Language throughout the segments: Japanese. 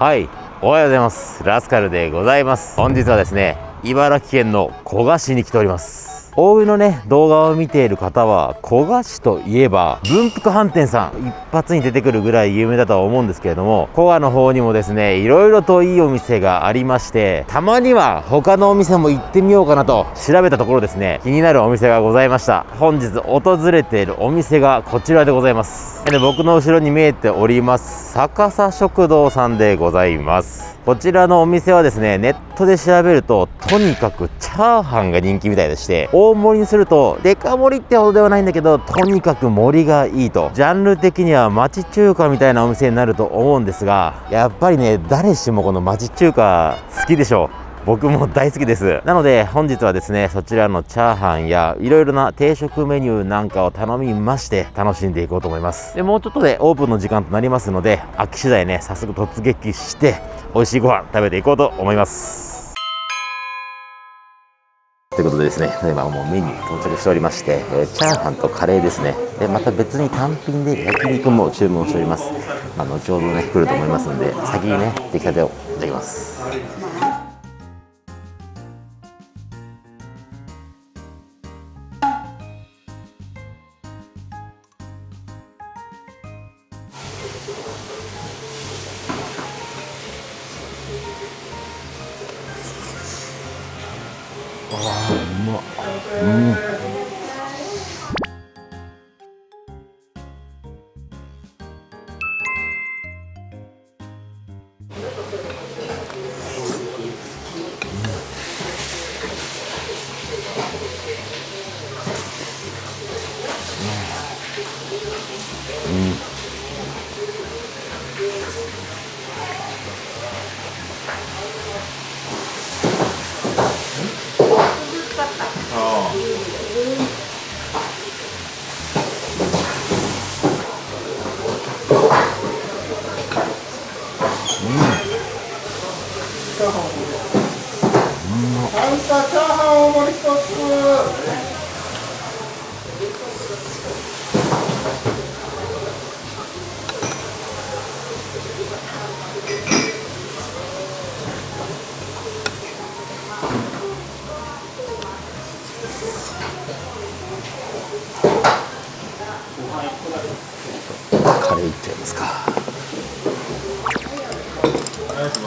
はい。おはようございます。ラスカルでございます。本日はですね茨城県の古河市に来ております。大井のね動画を見ている方は古河市といえば文福飯店さん一発に出てくるぐらい有名だとは思うんですけれども古河の方にもですねいろいろといいお店がありましてたまには他のお店も行ってみようかなと調べたところですね気になるお店がございました。本日訪れているお店がこちらでございます。僕の後ろに見えております逆さ食堂さんでございます。こちらのお店はですねネットで調べるととにかくチャーハンが人気みたいでして大盛りにするとデカ盛りってほどではないんだけどとにかく盛りがいいと。ジャンル的には町中華みたいなお店になると思うんですがやっぱりね誰しもこの町中華好きでしょう。僕も大好きですなので本日はですねそちらのチャーハンやいろいろな定食メニューなんかを頼みまして楽しんでいこうと思いますでもうちょっとでオープンの時間となりますので空き次第ね早速突撃して美味しいご飯食べていこうと思いますということでですね、今もうメニュー到着しておりまして、えー、チャーハンとカレーですね。で、また別に単品で焼肉も注文しております。まあ、後ほどね、来ると思いますんで、先にね、出来たてをいただきます。カ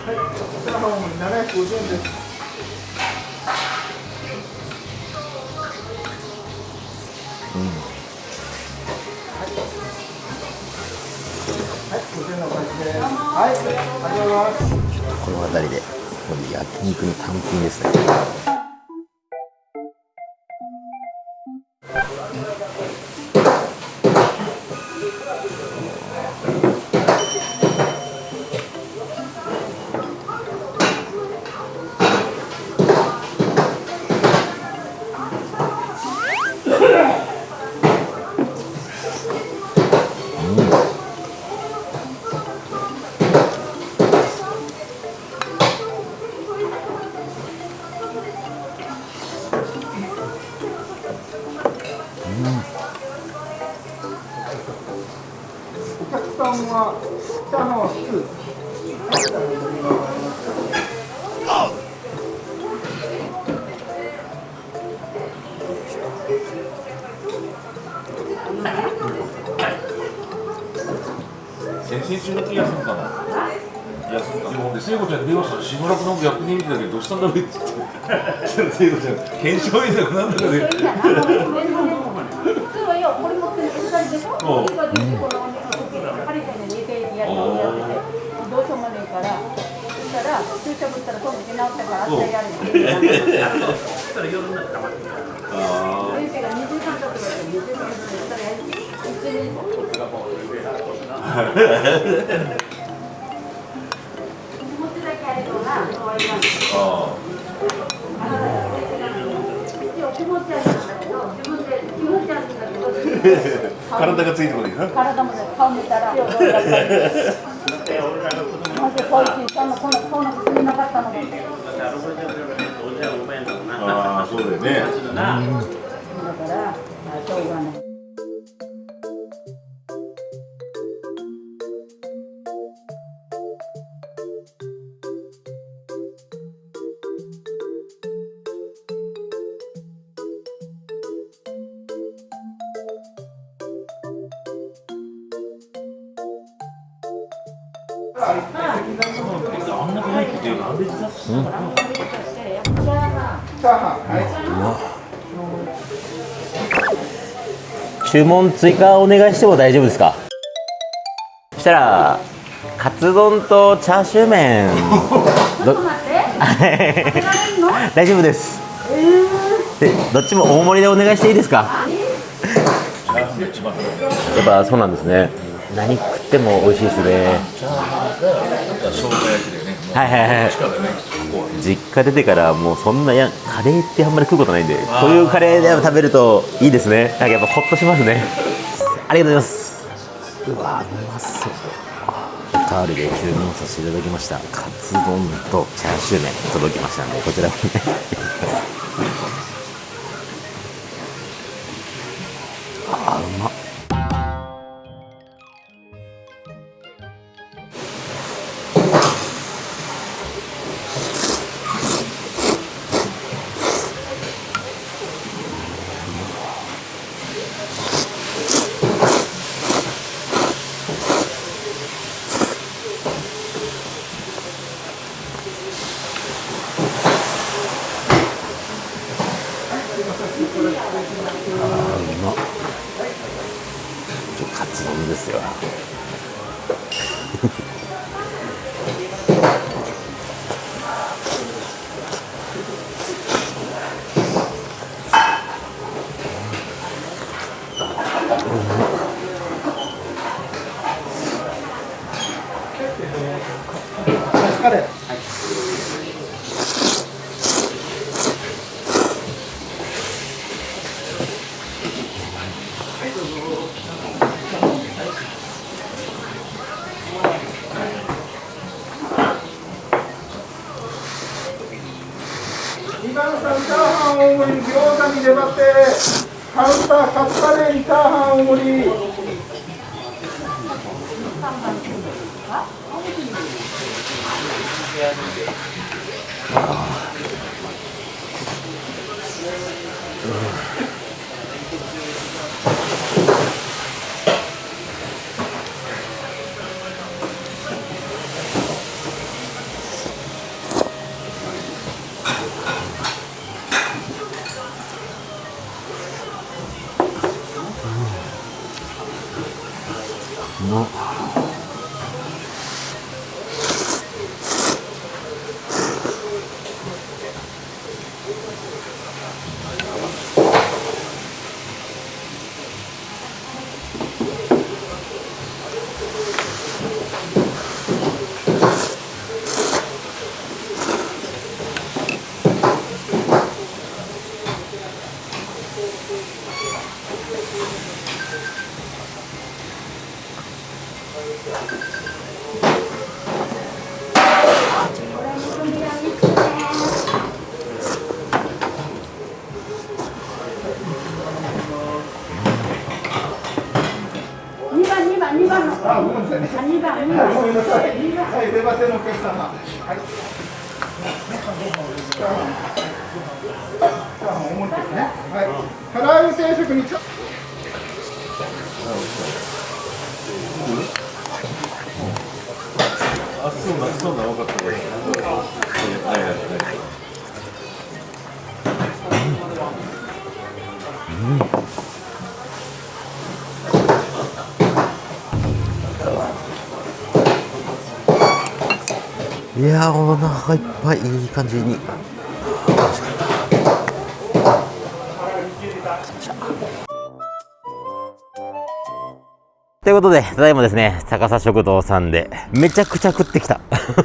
はい、ありがとうございます。この辺りで、この焼肉の単品ですね。先週の気休むかな休むかなで聖子ちゃんに電話したら「しばらくなんかやってみてたけどどうしたんだろう?」って言って。聖子ちゃん検証員だかなんだかでハリケーンで2回やったら注射打ったから明日やるの。あ先生が2時間経ってから2時間経ったらやる。一日気持ちだけやればな、終わりなんだあ一応気持ち悪いんだけど、自分で気持ち悪いんだけど、体がついてこないな体もね、顔見たら、やっぱり。まずこいつ、そんな、こんな、こんな薬なかったのに。ああそうだよねだから、あしょうがない。注文追加お願いしても大丈夫ですか？そしたらカツ丼とチャーシュー麺？大丈夫です。でどっちも大盛りでお願いしていいですか？やっぱそうなんですね何食っても美味しいですね。はいはいはい。実家出てからもうそんなやカレーってあんまり食うことないんでこういうカレーで食べるといいですね。なんかやっぱホッとしますね。ありがとうございます。うわうまそう。カールで注文させていただきました。カツ丼とチャーシュー麺届きましたんでこちらもね。thank うあごめんなさいね二番二番。ごめんなさいはい出ませんのお客様はいチャーハンチャーハン大盛りですねはい唐揚げ定食にちょあそうなそうな分かったはいはいはいういやーお腹いっぱいいい感じにということで、ただいまですね、逆さ食堂さんで、めちゃくちゃ食ってきた。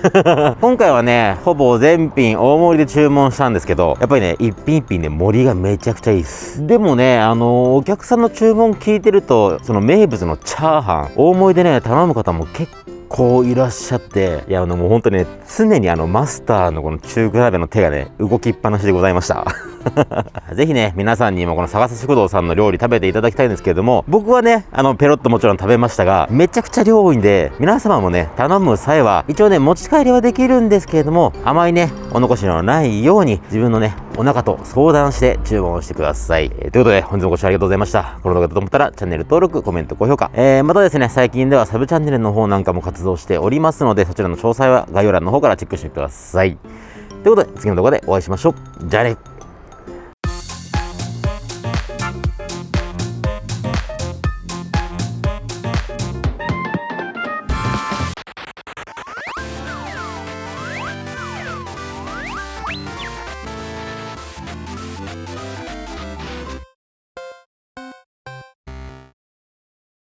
今回はね、ほぼ全品大盛りで注文したんですけど、やっぱりね、一品一品ね、盛りがめちゃくちゃいいです。でもね、あのお客さんの注文聞いてると、その名物のチャーハン、大盛りでね、頼む方も結構いらっしゃって、いや、あの、もう本当にね、常にあの、マスターのこの中比べの手がね、動きっぱなしでございました。ぜひね、皆さんにもこの探す食堂さんの料理食べていただきたいんですけれども、僕はね、あの、ペロッともちろん食べましたが、めちゃくちゃ量多いんで、皆様もね、頼む際は、一応ね、持ち帰りはできるんですけれども、あまりね、お残しのないように、自分のね、お腹と相談して注文をしてください。えーということで、本日もご視聴ありがとうございました。この動画だと思ったら、チャンネル登録、コメント、高評価。えー、またですね、最近ではサブチャンネルの方なんかも活動しておりますので、そちらの詳細は概要欄の方からチェックしてください。ということで、次の動画でお会いしましょう。じゃあね。